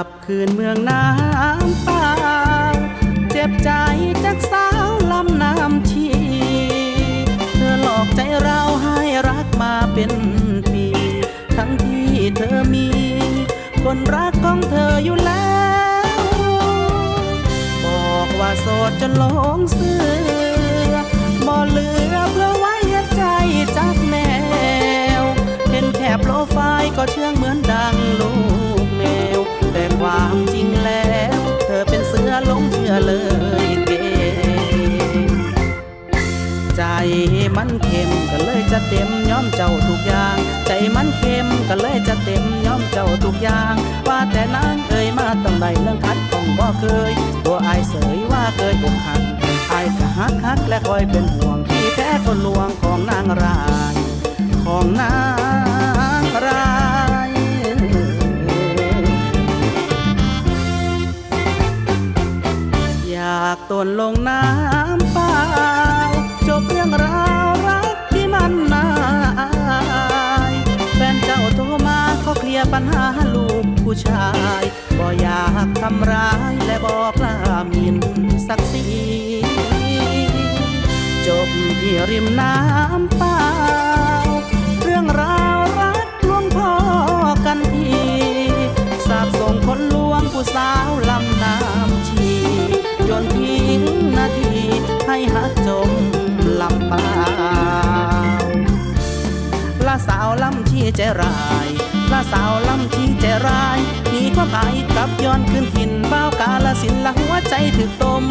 ับคืนเมืองน้ำเปล่าเจ็บใจจากสาวลำน้ำชีเธอหลอกใจเราให้รักมาเป็นปี ทั้งที่เธอมี คนรักของเธออยู่แล้ว บอกว่าโสดจนหลงเสือบ่เหลือเพื่อไว้ใจจากแมวเห็นแค่โปรไฟล์ก็เชื่องเหมือนดัง มันเค็มก็เลยจะเต็มย้อมเจ้าทุกอย่าง ใจมันเค็มก็เลยจะเต็มย้อมเจ้าทุกอย่าง ว่าแต่นางเอ่ยมาต้องใดเรื่องคัดของบ่เคย ตัวอายเสยว่าเคยอกหักอายก็ฮักฮักและคอยเป็นห่วงที่แท้คนลวงของนางรายของนางรายอยากตนลงน้ำเปล่าจบเรื่องราว ยปัญหาลูกผู้ชาย บ่อยากทำร้ายและบอกลามินศักดิ์ศรีจบที่ริมน้ำเปล่าเรื่องราวรักลวงพ่อกันทีสาบส่งคนลวงผู้สาวลำน้ำชีจนทิ้งนาทีให้หักจมลำเปล่าละสาวลำชีใจร้าย สาวลำชี้ใจร้ายหนีความหายกลับย้อนขึ้นถิ่นเบ้ากาลสินละหัวใจถึกต้ม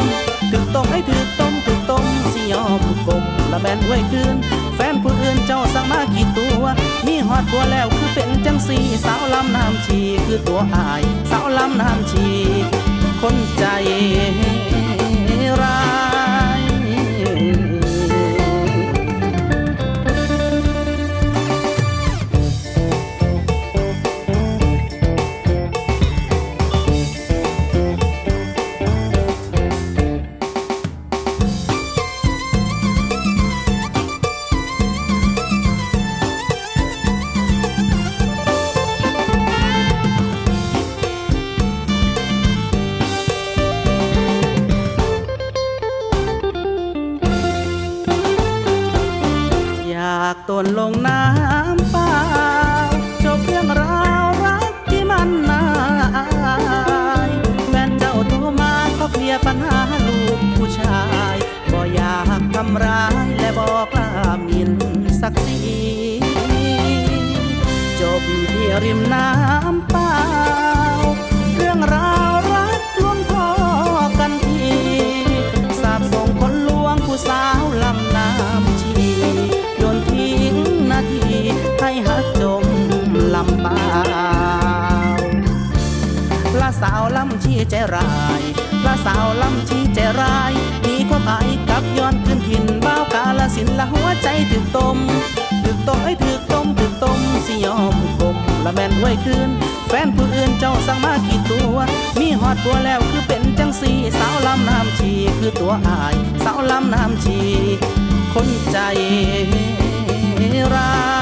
ถึกต้มให้ถึกต้มถึกต้มสิยอมกลมละแบนไว้คืน แฟนผู้อื่นเจ้าสั่งมากี่ตัว มีหอดบัวแล้วคือเป็นจังสีสาวลำน้ำชีคือตัวอาย สาวลำน้ำชี คนใจากตนลงน้ำเปล่าจบเรื่องราวรักที่มันนาอายแฟนเจ้าโทรมาเขาเคลียร์ปัญหาลูกผู้ชายบ่อยากทำร้ายและบอกลามินศักดิ์ศรีจบที่ริมน้ำเปล่า ลำเปล่าละสาวลำชี้ใจร้ายละสาวลำชี้ใจร้ายมีความหมายกับย้อนขึ้นถิ่นบ้าวกาลสินละหัวใจถึกต้มถึกต้มให้ถึกต้มถึกต้มสิยอมกลมละแม่นไว้คืนแฟนผู้อื่นเจ้าสั่งมากี่ตัว มีหอดบัวแล้วคือเป็นจังสีสาวลำน้ำชีคือตัวอาย สาวลำน้ำชี คนใจร้าย